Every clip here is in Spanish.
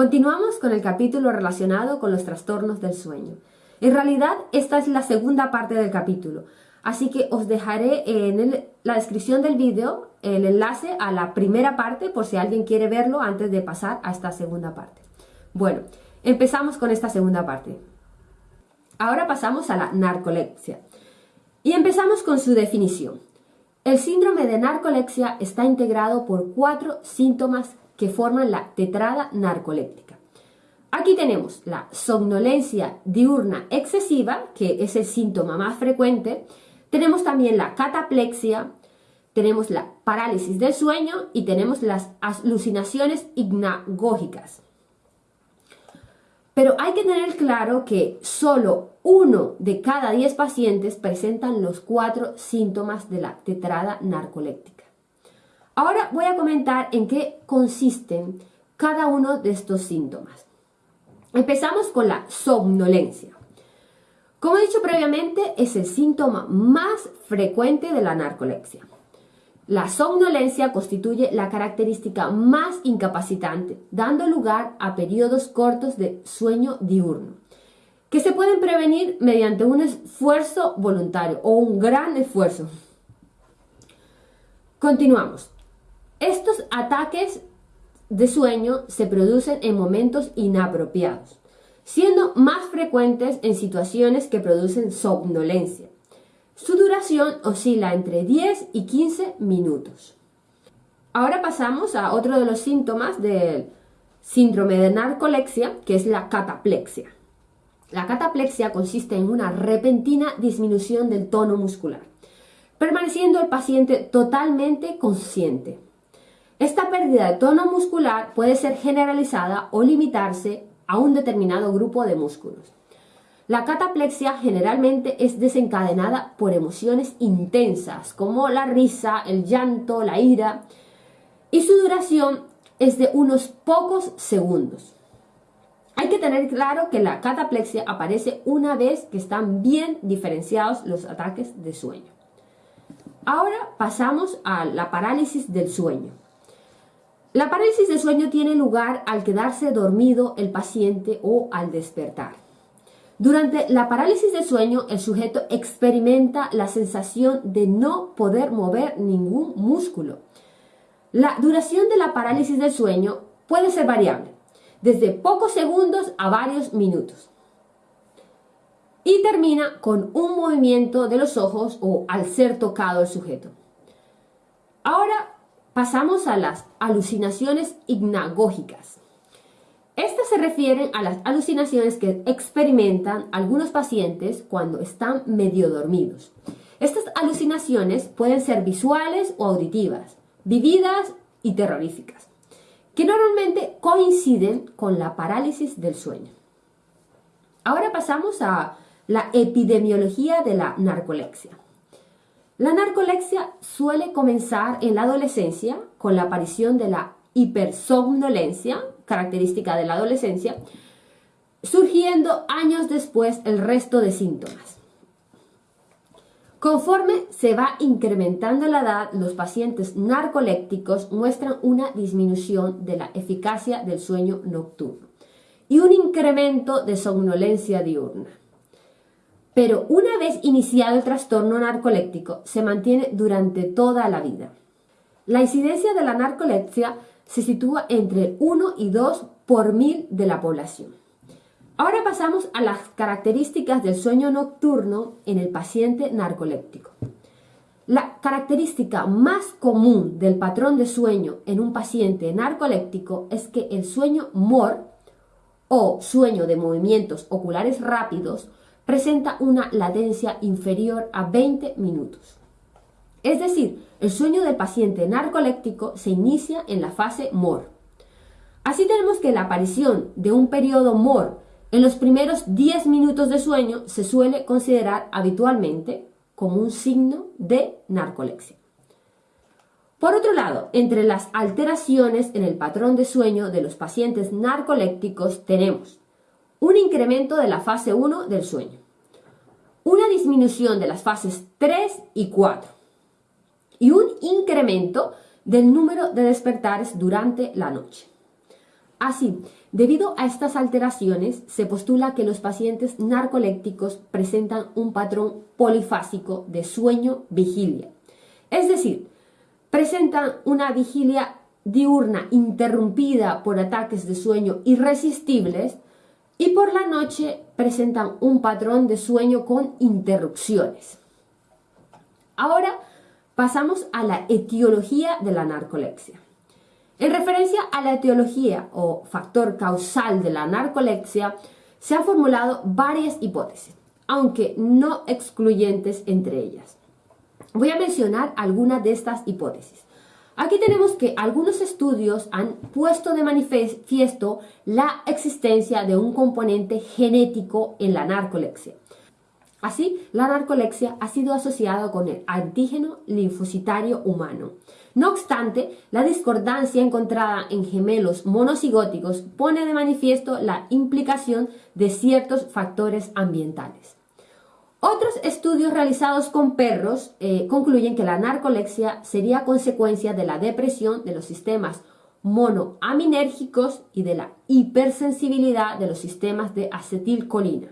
Continuamos con el capítulo relacionado con los trastornos del sueño. En realidad, esta es la segunda parte del capítulo, así que os dejaré en la descripción del vídeo el enlace a la primera parte por si alguien quiere verlo antes de pasar a esta segunda parte. Bueno, empezamos con esta segunda parte. Ahora pasamos a la narcolepsia. Y empezamos con su definición. El síndrome de narcolepsia está integrado por cuatro síntomas que forman la tetrada narcoléptica. Aquí tenemos la somnolencia diurna excesiva, que es el síntoma más frecuente. Tenemos también la cataplexia, tenemos la parálisis del sueño y tenemos las alucinaciones hignagógicas. Pero hay que tener claro que solo uno de cada diez pacientes presentan los cuatro síntomas de la tetrada narcoléptica. Ahora voy a comentar en qué consisten cada uno de estos síntomas. Empezamos con la somnolencia. Como he dicho previamente, es el síntoma más frecuente de la narcolepsia. La somnolencia constituye la característica más incapacitante, dando lugar a periodos cortos de sueño diurno, que se pueden prevenir mediante un esfuerzo voluntario o un gran esfuerzo. Continuamos. Estos ataques de sueño se producen en momentos inapropiados, siendo más frecuentes en situaciones que producen somnolencia. Su duración oscila entre 10 y 15 minutos. Ahora pasamos a otro de los síntomas del síndrome de narcolepsia, que es la cataplexia. La cataplexia consiste en una repentina disminución del tono muscular, permaneciendo el paciente totalmente consciente. Esta pérdida de tono muscular puede ser generalizada o limitarse a un determinado grupo de músculos. La cataplexia generalmente es desencadenada por emociones intensas como la risa, el llanto, la ira y su duración es de unos pocos segundos. Hay que tener claro que la cataplexia aparece una vez que están bien diferenciados los ataques de sueño. Ahora pasamos a la parálisis del sueño. La parálisis de sueño tiene lugar al quedarse dormido el paciente o al despertar. Durante la parálisis de sueño, el sujeto experimenta la sensación de no poder mover ningún músculo. La duración de la parálisis del sueño puede ser variable, desde pocos segundos a varios minutos. Y termina con un movimiento de los ojos o al ser tocado el sujeto. Ahora Pasamos a las alucinaciones hignagógicas. Estas se refieren a las alucinaciones que experimentan algunos pacientes cuando están medio dormidos. Estas alucinaciones pueden ser visuales o auditivas, vividas y terroríficas, que normalmente coinciden con la parálisis del sueño. Ahora pasamos a la epidemiología de la narcolepsia. La narcolexia suele comenzar en la adolescencia con la aparición de la hipersomnolencia, característica de la adolescencia, surgiendo años después el resto de síntomas. Conforme se va incrementando la edad, los pacientes narcolépticos muestran una disminución de la eficacia del sueño nocturno y un incremento de somnolencia diurna. Pero una vez iniciado el trastorno narcoléptico, se mantiene durante toda la vida. La incidencia de la narcolepsia se sitúa entre 1 y 2 por mil de la población. Ahora pasamos a las características del sueño nocturno en el paciente narcoléptico. La característica más común del patrón de sueño en un paciente narcoléptico es que el sueño MOR o sueño de movimientos oculares rápidos presenta una latencia inferior a 20 minutos. Es decir, el sueño del paciente narcoléptico se inicia en la fase MOR. Así tenemos que la aparición de un periodo MOR en los primeros 10 minutos de sueño se suele considerar habitualmente como un signo de narcolepsia. Por otro lado, entre las alteraciones en el patrón de sueño de los pacientes narcolépticos tenemos un incremento de la fase 1 del sueño, una disminución de las fases 3 y 4 y un incremento del número de despertares durante la noche. Así, Debido a estas alteraciones, se postula que los pacientes narcolépticos presentan un patrón polifásico de sueño-vigilia. Es decir, presentan una vigilia diurna interrumpida por ataques de sueño irresistibles y por la noche presentan un patrón de sueño con interrupciones. Ahora pasamos a la etiología de la narcolepsia. En referencia a la etiología o factor causal de la narcolepsia, se han formulado varias hipótesis, aunque no excluyentes entre ellas. Voy a mencionar algunas de estas hipótesis. Aquí tenemos que algunos estudios han puesto de manifiesto la existencia de un componente genético en la narcolepsia. Así, la narcolepsia ha sido asociada con el antígeno linfocitario humano. No obstante, la discordancia encontrada en gemelos monocigóticos pone de manifiesto la implicación de ciertos factores ambientales. Otros estudios realizados con perros eh, concluyen que la narcolepsia sería consecuencia de la depresión de los sistemas monoaminérgicos y de la hipersensibilidad de los sistemas de acetilcolina,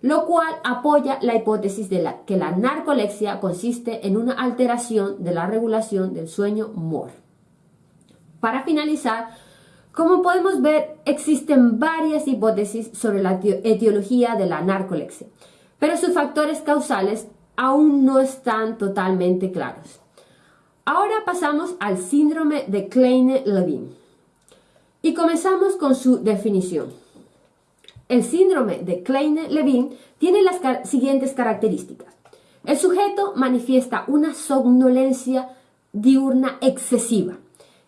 lo cual apoya la hipótesis de que la narcolepsia consiste en una alteración de la regulación del sueño MOR. Para finalizar, como podemos ver, existen varias hipótesis sobre la etiología de la narcolepsia pero sus factores causales aún no están totalmente claros. Ahora pasamos al síndrome de Kleine-Levin y comenzamos con su definición. El síndrome de Kleine-Levin tiene las siguientes características. El sujeto manifiesta una somnolencia diurna excesiva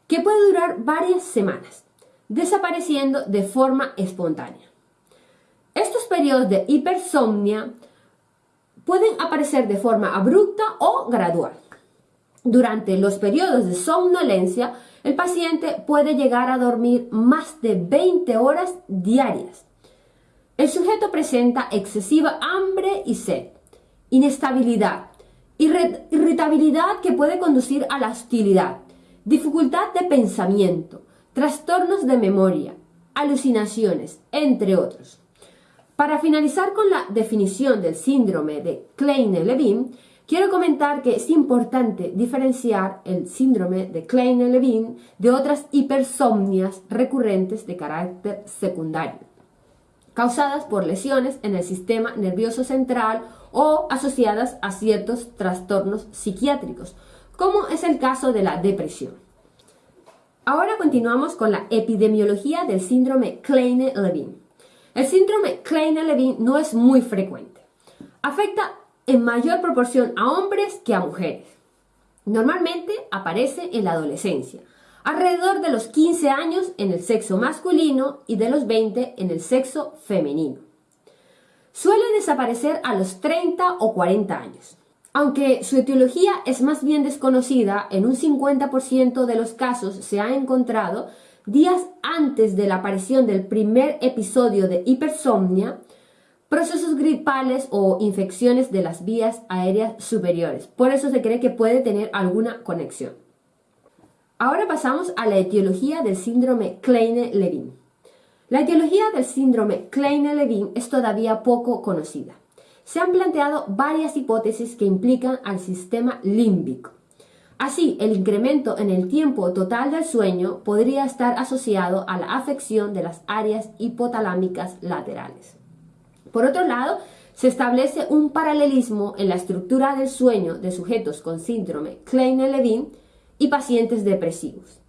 que puede durar varias semanas, desapareciendo de forma espontánea. Estos periodos de hipersomnia pueden aparecer de forma abrupta o gradual. Durante los periodos de somnolencia, el paciente puede llegar a dormir más de 20 horas diarias. El sujeto presenta excesiva hambre y sed, inestabilidad, irritabilidad que puede conducir a la hostilidad, dificultad de pensamiento, trastornos de memoria, alucinaciones, entre otros. Para finalizar con la definición del síndrome de Kleine-Levin, quiero comentar que es importante diferenciar el síndrome de Kleine-Levin de otras hipersomnias recurrentes de carácter secundario, causadas por lesiones en el sistema nervioso central o asociadas a ciertos trastornos psiquiátricos, como es el caso de la depresión. Ahora continuamos con la epidemiología del síndrome Kleine-Levin. El síndrome Kleine-Levin no es muy frecuente. Afecta en mayor proporción a hombres que a mujeres. Normalmente aparece en la adolescencia, alrededor de los 15 años en el sexo masculino y de los 20 en el sexo femenino. Suele desaparecer a los 30 o 40 años. Aunque su etiología es más bien desconocida, en un 50% de los casos se ha encontrado días antes de la aparición del primer episodio de hipersomnia, procesos gripales o infecciones de las vías aéreas superiores. Por eso se cree que puede tener alguna conexión. Ahora pasamos a la etiología del síndrome Kleine-Levin. La etiología del síndrome Kleine-Levin es todavía poco conocida. Se han planteado varias hipótesis que implican al sistema límbico. Así, el incremento en el tiempo total del sueño podría estar asociado a la afección de las áreas hipotalámicas laterales. Por otro lado, se establece un paralelismo en la estructura del sueño de sujetos con síndrome Kleine-Levin y pacientes depresivos.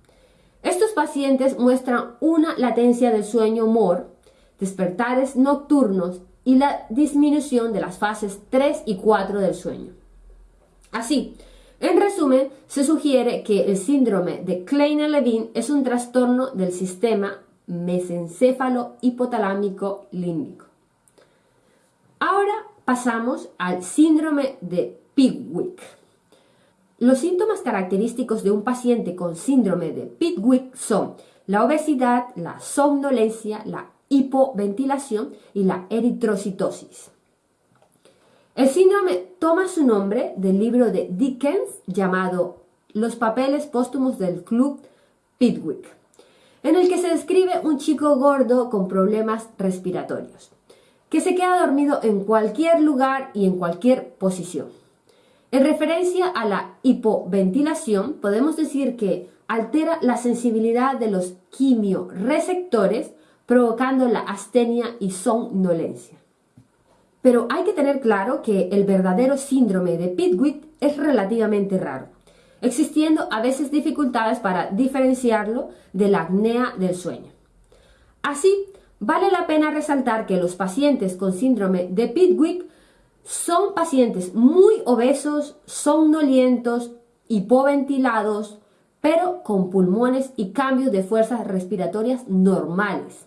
Estos pacientes muestran una latencia del sueño MOR, despertares nocturnos y la disminución de las fases 3 y 4 del sueño. Así, en resumen, se sugiere que el síndrome de Kleine-Levin es un trastorno del sistema mesencéfalo hipotalámico límbico. Ahora pasamos al síndrome de Pigwick. Los síntomas característicos de un paciente con síndrome de Pigwick son la obesidad, la somnolencia, la hipoventilación y la eritrocitosis. El síndrome toma su nombre del libro de Dickens llamado Los papeles póstumos del Club Pitwick. en el que se describe un chico gordo con problemas respiratorios, que se queda dormido en cualquier lugar y en cualquier posición. En referencia a la hipoventilación, podemos decir que altera la sensibilidad de los quimioreceptores, provocando la astenia y somnolencia. Pero hay que tener claro que el verdadero síndrome de Pitwick es relativamente raro, existiendo a veces dificultades para diferenciarlo de la apnea del sueño. Así, vale la pena resaltar que los pacientes con síndrome de Pitwick son pacientes muy obesos, somnolientos, hipoventilados, pero con pulmones y cambios de fuerzas respiratorias normales.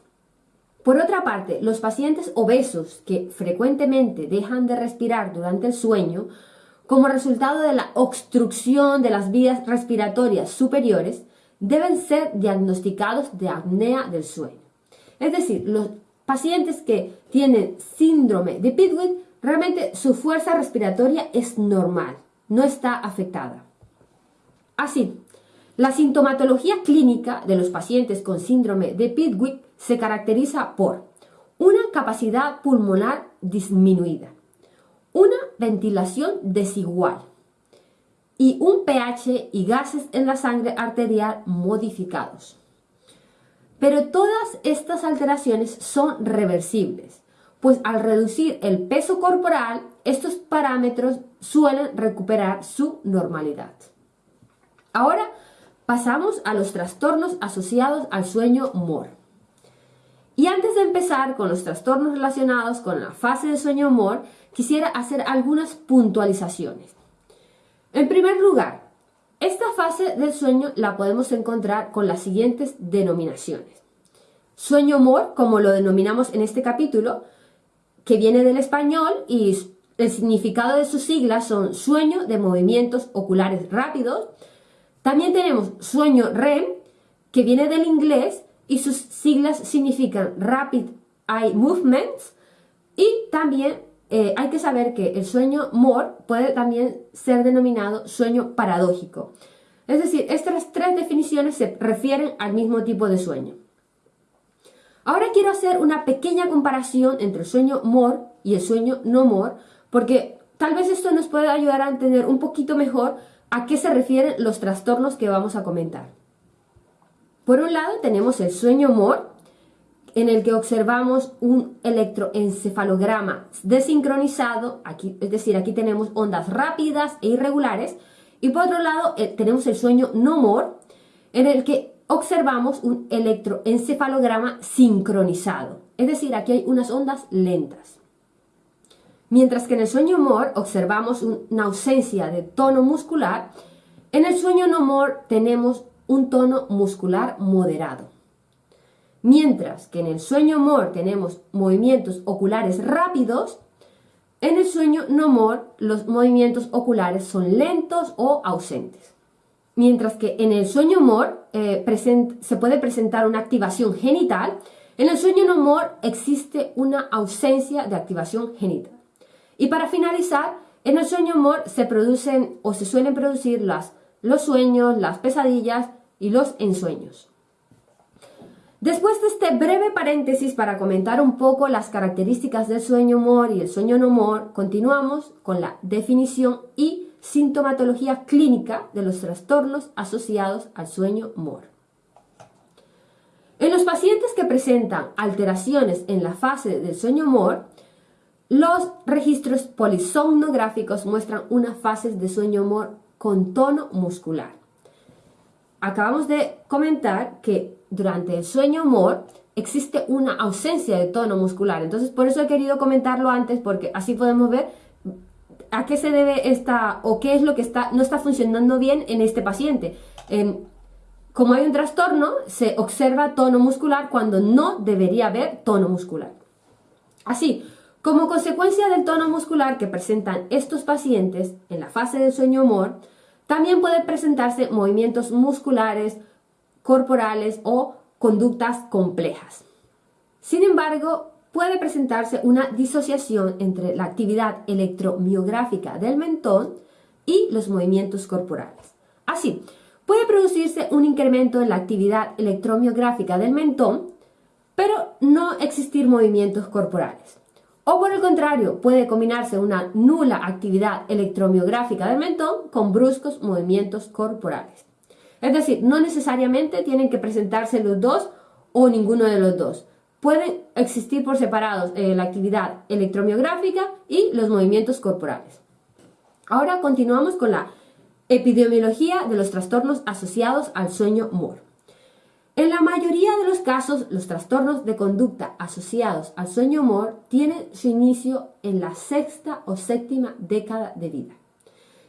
Por otra parte, los pacientes obesos que frecuentemente dejan de respirar durante el sueño, como resultado de la obstrucción de las vías respiratorias superiores, deben ser diagnosticados de apnea del sueño. Es decir, los pacientes que tienen síndrome de Pitwick, realmente su fuerza respiratoria es normal, no está afectada. Así, la sintomatología clínica de los pacientes con síndrome de Pitwick se caracteriza por una capacidad pulmonar disminuida, una ventilación desigual y un pH y gases en la sangre arterial modificados. Pero todas estas alteraciones son reversibles, pues al reducir el peso corporal, estos parámetros suelen recuperar su normalidad. Ahora pasamos a los trastornos asociados al sueño MOR. Y antes de empezar con los trastornos relacionados con la fase de sueño MOR, quisiera hacer algunas puntualizaciones. En primer lugar, esta fase del sueño la podemos encontrar con las siguientes denominaciones. Sueño MOR, como lo denominamos en este capítulo, que viene del español y el significado de sus siglas son sueño de movimientos oculares rápidos. También tenemos sueño REM, que viene del inglés y sus siglas significan Rapid Eye Movements y también eh, hay que saber que el sueño MOR puede también ser denominado sueño paradójico. Es decir, estas tres definiciones se refieren al mismo tipo de sueño. Ahora quiero hacer una pequeña comparación entre el sueño MOR y el sueño no MOR, porque tal vez esto nos pueda ayudar a entender un poquito mejor a qué se refieren los trastornos que vamos a comentar. Por un lado tenemos el sueño MOR, en el que observamos un electroencefalograma desincronizado, aquí, es decir, aquí tenemos ondas rápidas e irregulares, y por otro lado eh, tenemos el sueño no MOR, en el que observamos un electroencefalograma sincronizado, es decir, aquí hay unas ondas lentas. Mientras que en el sueño MOR observamos una ausencia de tono muscular, en el sueño no MOR tenemos un tono muscular moderado. Mientras que en el sueño MOR tenemos movimientos oculares rápidos, en el sueño no MOR los movimientos oculares son lentos o ausentes. Mientras que en el sueño MOR eh, se puede presentar una activación genital, en el sueño no MOR existe una ausencia de activación genital. Y para finalizar, en el sueño MOR se producen o se suelen producir las, los sueños, las pesadillas y los ensueños. Después de este breve paréntesis para comentar un poco las características del sueño MOR y el sueño no MOR, continuamos con la definición y sintomatología clínica de los trastornos asociados al sueño MOR. En los pacientes que presentan alteraciones en la fase del sueño MOR, los registros polisomnográficos muestran una fase de sueño MOR con tono muscular acabamos de comentar que durante el sueño MOR existe una ausencia de tono muscular. Entonces, por eso he querido comentarlo antes, porque así podemos ver a qué se debe esta o qué es lo que está, no está funcionando bien en este paciente. como hay un trastorno, se observa tono muscular cuando no debería haber tono muscular. Así, como consecuencia del tono muscular que presentan estos pacientes en la fase del sueño MOR, también pueden presentarse movimientos musculares, corporales o conductas complejas. Sin embargo, puede presentarse una disociación entre la actividad electromiográfica del mentón y los movimientos corporales. Así, puede producirse un incremento en la actividad electromiográfica del mentón, pero no existir movimientos corporales. O por el contrario, puede combinarse una nula actividad electromiográfica del mentón con bruscos movimientos corporales. Es decir, no necesariamente tienen que presentarse los dos o ninguno de los dos. Pueden existir por separados eh, la actividad electromiográfica y los movimientos corporales. Ahora continuamos con la epidemiología de los trastornos asociados al sueño MOR. En la mayoría de los casos, los trastornos de conducta asociados al sueño MOR tienen su inicio en la sexta o séptima década de vida,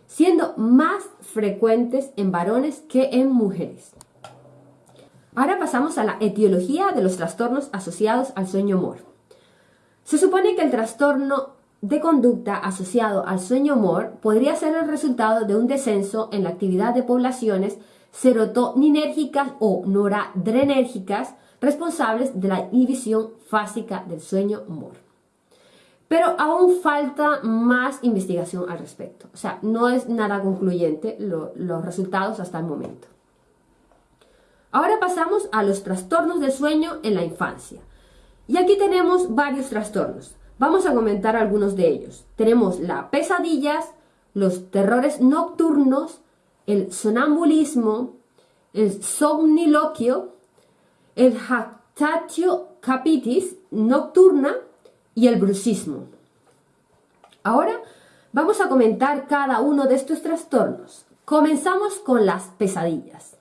siendo más frecuentes en varones que en mujeres. Ahora pasamos a la etiología de los trastornos asociados al sueño MOR. Se supone que el trastorno de conducta asociado al sueño MOR podría ser el resultado de un descenso en la actividad de poblaciones serotoninérgicas o noradrenérgicas responsables de la inhibición fásica del sueño MOR. Pero aún falta más investigación al respecto. O sea, no es nada concluyente los resultados hasta el momento. Ahora pasamos a los trastornos de sueño en la infancia. Y aquí tenemos varios trastornos. Vamos a comentar algunos de ellos. Tenemos las pesadillas, los terrores nocturnos, el sonambulismo, el somniloquio, el jactatio capitis nocturna y el bruxismo. Ahora vamos a comentar cada uno de estos trastornos. Comenzamos con las pesadillas.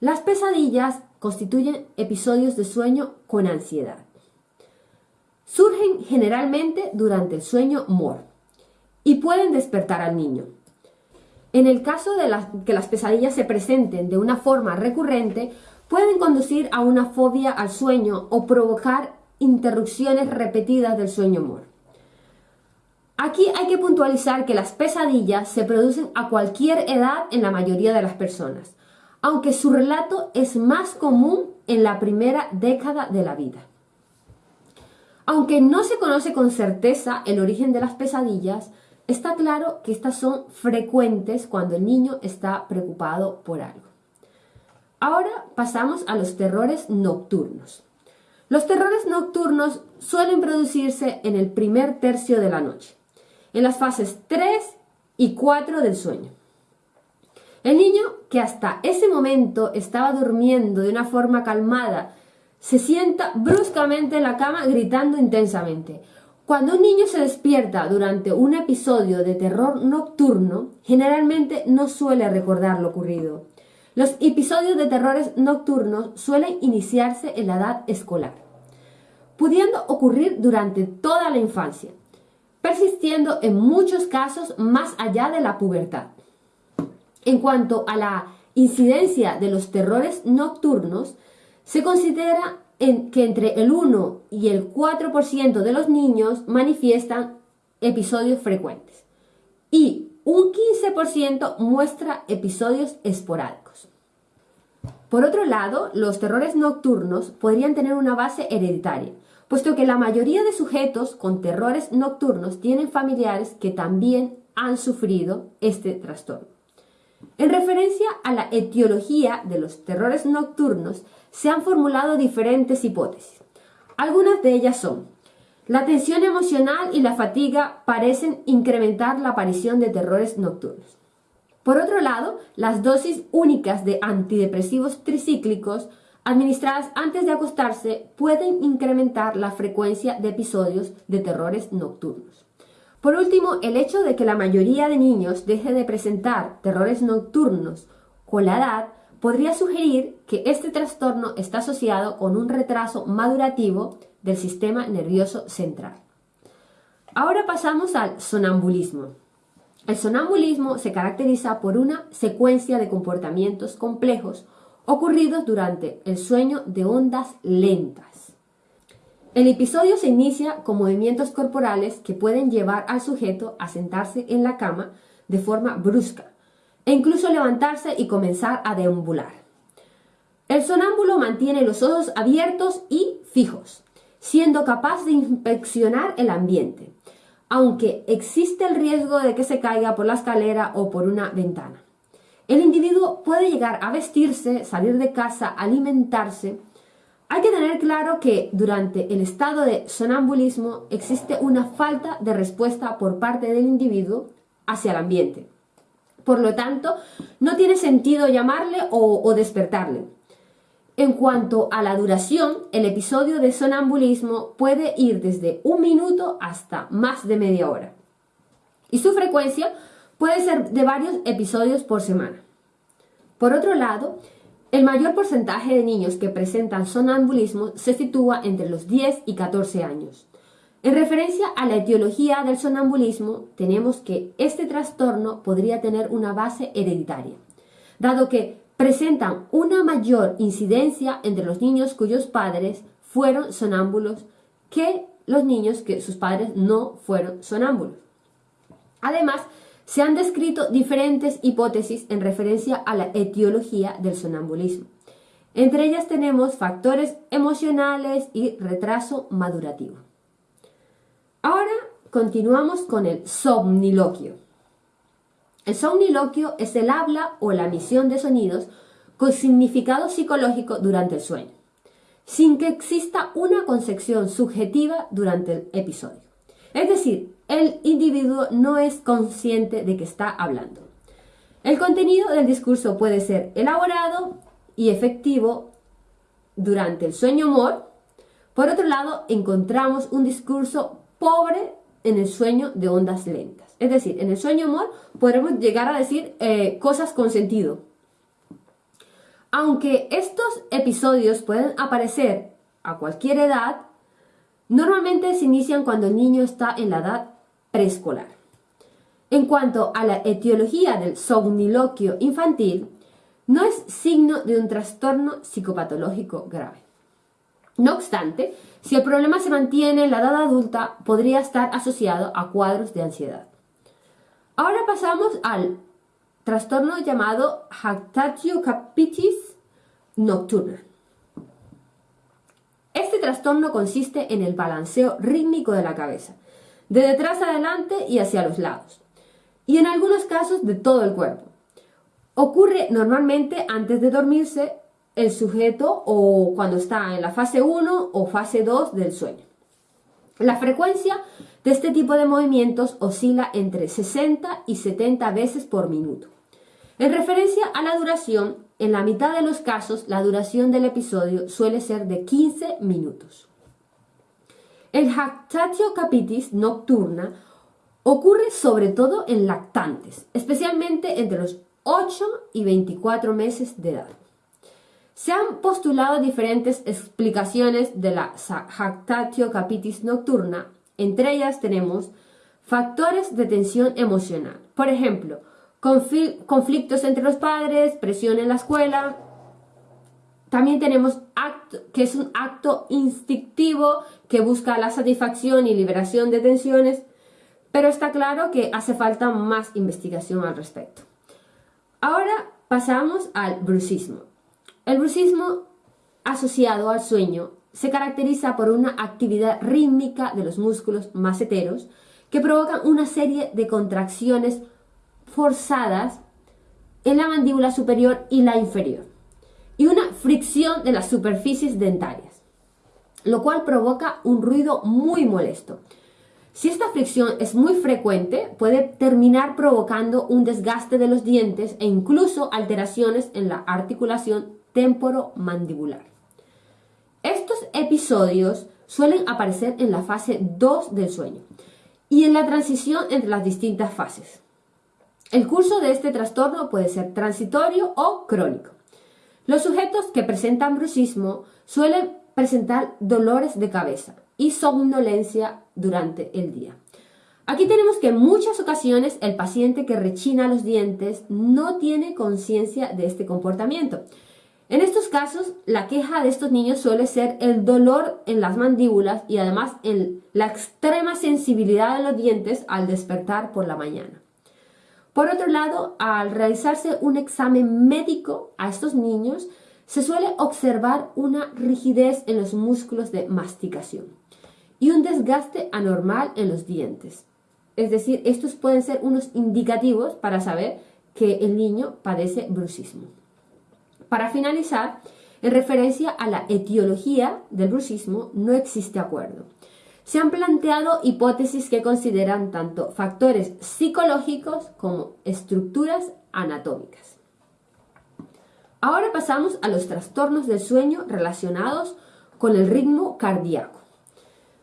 Las pesadillas constituyen episodios de sueño con ansiedad. Surgen generalmente durante el sueño MOR y pueden despertar al niño. En el caso de que las pesadillas se presenten de una forma recurrente, pueden conducir a una fobia al sueño o provocar interrupciones repetidas del sueño MOR. Aquí hay que puntualizar que las pesadillas se producen a cualquier edad en la mayoría de las personas, aunque su relato es más común en la primera década de la vida. Aunque no se conoce con certeza el origen de las pesadillas, está claro que estas son frecuentes cuando el niño está preocupado por algo. Ahora pasamos a los terrores nocturnos. Los terrores nocturnos suelen producirse en el primer tercio de la noche, en las fases 3 y 4 del sueño. El niño, que hasta ese momento estaba durmiendo de una forma calmada, se sienta bruscamente en la cama gritando intensamente. Cuando un niño se despierta durante un episodio de terror nocturno, generalmente no suele recordar lo ocurrido. Los episodios de terrores nocturnos suelen iniciarse en la edad escolar, pudiendo ocurrir durante toda la infancia, persistiendo en muchos casos más allá de la pubertad. En cuanto a la incidencia de los terrores nocturnos, se considera que entre el 1 y el 4% de los niños manifiestan episodios frecuentes y un 15% muestra episodios esporádicos. Por otro lado, los terrores nocturnos podrían tener una base hereditaria, puesto que la mayoría de sujetos con terrores nocturnos tienen familiares que también han sufrido este trastorno. En referencia a la etiología de los terrores nocturnos, se han formulado diferentes hipótesis. Algunas de ellas son, la tensión emocional y la fatiga parecen incrementar la aparición de terrores nocturnos. Por otro lado, las dosis únicas de antidepresivos tricíclicos administradas antes de acostarse pueden incrementar la frecuencia de episodios de terrores nocturnos. Por último, el hecho de que la mayoría de niños deje de presentar terrores nocturnos con la edad podría sugerir que este trastorno está asociado con un retraso madurativo del sistema nervioso central. Ahora pasamos al sonambulismo. El sonambulismo se caracteriza por una secuencia de comportamientos complejos ocurridos durante el sueño de ondas lentas. El episodio se inicia con movimientos corporales que pueden llevar al sujeto a sentarse en la cama de forma brusca, e incluso levantarse y comenzar a deambular. El sonámbulo mantiene los ojos abiertos y fijos, siendo capaz de inspeccionar el ambiente, aunque existe el riesgo de que se caiga por la escalera o por una ventana. El individuo puede llegar a vestirse, salir de casa, alimentarse. Hay que tener claro que durante el estado de sonambulismo existe una falta de respuesta por parte del individuo hacia el ambiente. Por lo tanto, no tiene sentido llamarle o, despertarle. En cuanto a la duración, el episodio de sonambulismo puede ir desde un minuto hasta más de media hora. Y su frecuencia puede ser de varios episodios por semana. Por otro lado, el mayor porcentaje de niños que presentan sonambulismo se sitúa entre los 10 y 14 años. En referencia a la etiología del sonambulismo, tenemos que este trastorno podría tener una base hereditaria, dado que presentan una mayor incidencia entre los niños cuyos padres fueron sonámbulos que los niños que sus padres no fueron sonámbulos. Además, se han descrito diferentes hipótesis en referencia a la etiología del sonambulismo. Entre ellas tenemos factores emocionales y retraso madurativo. Ahora continuamos con el somniloquio. El somniloquio es el habla o la emisión de sonidos con significado psicológico durante el sueño, sin que exista una concepción subjetiva durante el episodio. Es decir, el individuo no es consciente de que está hablando. El contenido del discurso puede ser elaborado y efectivo durante el sueño humor. Por otro lado, encontramos un discurso pobre en el sueño de ondas lentas. Es decir, en el sueño humor podemos llegar a decir eh, cosas con sentido. Aunque estos episodios pueden aparecer a cualquier edad, normalmente se inician cuando el niño está en la edad preescolar. En cuanto a la etiología del somniloquio infantil, no es signo de un trastorno psicopatológico grave. No obstante, si el problema se mantiene en la edad adulta, podría estar asociado a cuadros de ansiedad. Ahora pasamos al trastorno llamado Jactatio capitis nocturna. Este trastorno consiste en el balanceo rítmico de la cabeza, de detrás adelante y hacia los lados, y en algunos casos de todo el cuerpo. Ocurre normalmente antes de dormirse el sujeto o cuando está en la fase 1 o fase 2 del sueño. La frecuencia de este tipo de movimientos oscila entre 60 y 70 veces por minuto. En referencia a la duración, en la mitad de los casos la duración del episodio suele ser de 15 minutos. El jactatio capitis nocturna ocurre sobre todo en lactantes, especialmente entre los 8 y 24 meses de edad. Se han postulado diferentes explicaciones de la jactatio capitis nocturna. Entre ellas tenemos factores de tensión emocional. Por ejemplo, conflictos entre los padres, presión en la escuela. También tenemos acto, que es un acto instintivo que busca la satisfacción y liberación de tensiones, pero está claro que hace falta más investigación al respecto. Ahora pasamos al bruxismo. El bruxismo asociado al sueño se caracteriza por una actividad rítmica de los músculos maceteros que provocan una serie de contracciones forzadas en la mandíbula superior y la inferior y una fricción de las superficies dentarias, lo cual provoca un ruido muy molesto. Si esta fricción es muy frecuente, puede terminar provocando un desgaste de los dientes e incluso alteraciones en la articulación temporomandibular. Estos episodios suelen aparecer en la fase 2 del sueño y en la transición entre las distintas fases. El curso de este trastorno puede ser transitorio o crónico. Los sujetos que presentan bruxismo suelen presentar dolores de cabeza y somnolencia durante el día. Aquí tenemos que en muchas ocasiones el paciente que rechina los dientes no tiene conciencia de este comportamiento en estos casos, la queja de estos niños suele ser el dolor en las mandíbulas y además la extrema sensibilidad de los dientes al despertar por la mañana. Por otro lado, al realizarse un examen médico a estos niños, se suele observar una rigidez en los músculos de masticación y un desgaste anormal en los dientes. Es decir, estos pueden ser unos indicativos para saber que el niño padece bruxismo. Para finalizar, en referencia a la etiología del bruxismo, no existe acuerdo. Se han planteado hipótesis que consideran tanto factores psicológicos como estructuras anatómicas. Ahora pasamos a los trastornos del sueño relacionados con el ritmo cardíaco.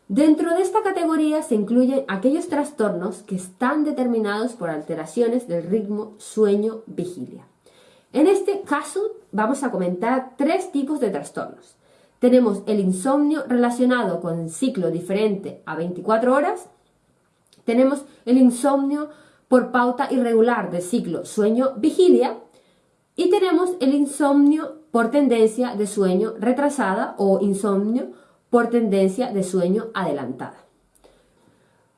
Dentro de esta categoría se incluyen aquellos trastornos que están determinados por alteraciones del ritmo sueño-vigilia. En este caso vamos a comentar tres tipos de trastornos. Tenemos el insomnio relacionado con el ciclo diferente a 24 horas. Tenemos el insomnio por pauta irregular del ciclo sueño-vigilia. Y tenemos el insomnio por tendencia de sueño retrasada o insomnio por tendencia de sueño adelantada.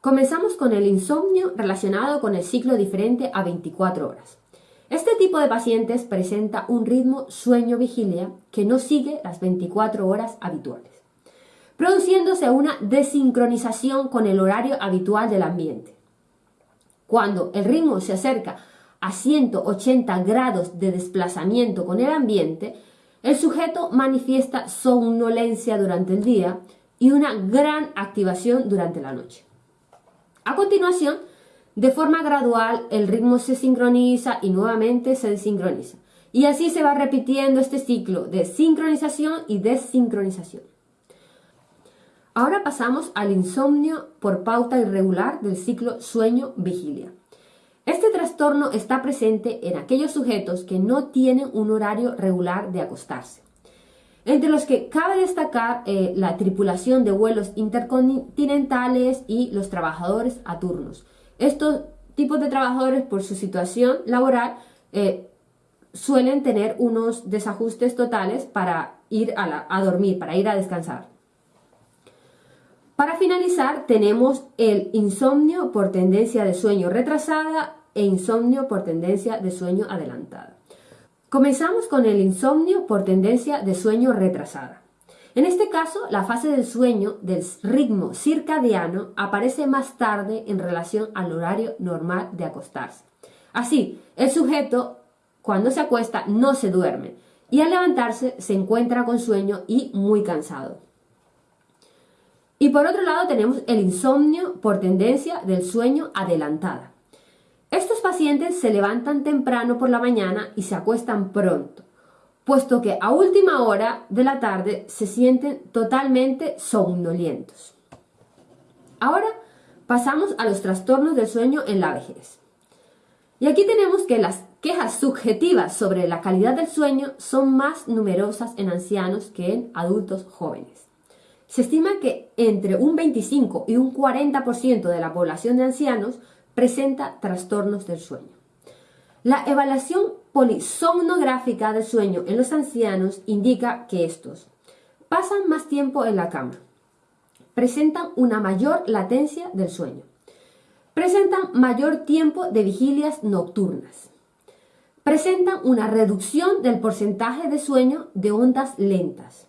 Comenzamos con el insomnio relacionado con el ciclo diferente a 24 horas. Este tipo de pacientes presenta un ritmo sueño-vigilia que no sigue las 24 horas habituales, produciéndose una desincronización con el horario habitual del ambiente. Cuando el ritmo se acerca a 180 grados de desplazamiento con el ambiente, el sujeto manifiesta somnolencia durante el día y una gran activación durante la noche. A continuación, de forma gradual, el ritmo se sincroniza y nuevamente se desincroniza. Y así se va repitiendo este ciclo de sincronización y desincronización. Ahora pasamos al insomnio por pauta irregular del ciclo sueño-vigilia. Este trastorno está presente en aquellos sujetos que no tienen un horario regular de acostarse, entre los que cabe destacar eh, la tripulación de vuelos intercontinentales y los trabajadores a turnos. Estos tipos de trabajadores, por su situación laboral, eh, suelen tener unos desajustes totales para ir a dormir, para ir a descansar. Para finalizar, tenemos el insomnio por tendencia de sueño retrasada e insomnio por tendencia de sueño adelantada. Comenzamos con el insomnio por tendencia de sueño retrasada. En este caso, la fase del sueño del ritmo circadiano aparece más tarde en relación al horario normal de acostarse. Así, el sujeto, cuando se acuesta, no se duerme y al levantarse se encuentra con sueño y muy cansado. Y por otro lado tenemos el insomnio por tendencia del sueño adelantada. Estos pacientes se levantan temprano por la mañana y se acuestan pronto, puesto que a última hora de la tarde se sienten totalmente somnolientos. Ahora pasamos a los trastornos del sueño en la vejez. Y aquí tenemos que las quejas subjetivas sobre la calidad del sueño son más numerosas en ancianos que en adultos jóvenes. Se estima que entre un 25 y un 40% de la población de ancianos presenta trastornos del sueño. La evaluación polisomnográfica del sueño en los ancianos indica que estos pasan más tiempo en la cama, presentan una mayor latencia del sueño, presentan mayor tiempo de vigilias nocturnas, presentan una reducción del porcentaje de sueño de ondas lentas,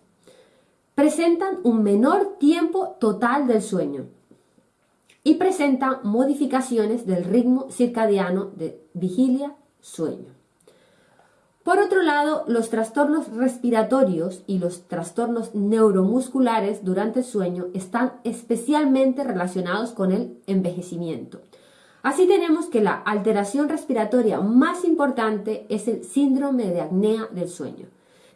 presentan un menor tiempo total del sueño y presentan modificaciones del ritmo circadiano de vigilia-sueño. Por otro lado, los trastornos respiratorios y los trastornos neuromusculares durante el sueño están especialmente relacionados con el envejecimiento. Así tenemos que la alteración respiratoria más importante es el síndrome de apnea del sueño.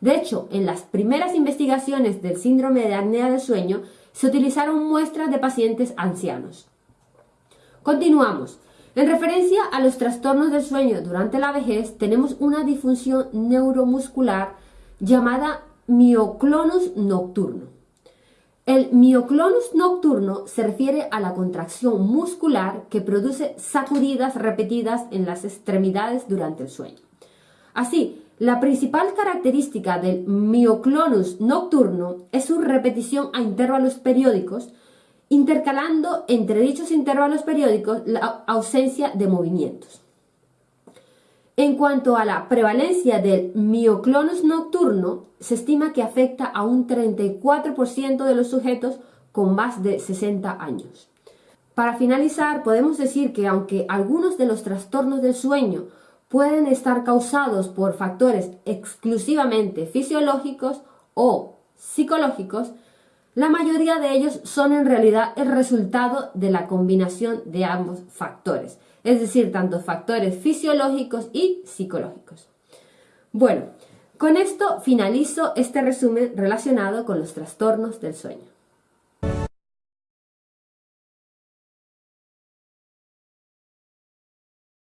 De hecho, en las primeras investigaciones del síndrome de apnea del sueño se utilizaron muestras de pacientes ancianos. Continuamos. En referencia a los trastornos del sueño durante la vejez, tenemos una disfunción neuromuscular llamada mioclonus nocturno. El mioclonus nocturno se refiere a la contracción muscular que produce sacudidas repetidas en las extremidades durante el sueño. Así, la principal característica del mioclonus nocturno es su repetición a intervalos periódicos, intercalando entre dichos intervalos periódicos la ausencia de movimientos. En cuanto a la prevalencia del mioclonus nocturno, se estima que afecta a un 34% de los sujetos con más de 60 años. Para finalizar, podemos decir que aunque algunos de los trastornos del sueño pueden estar causados por factores exclusivamente fisiológicos o psicológicos, la mayoría de ellos son en realidad el resultado de la combinación de ambos factores, es decir, tanto factores fisiológicos y psicológicos. Bueno, con esto finalizo este resumen relacionado con los trastornos del sueño.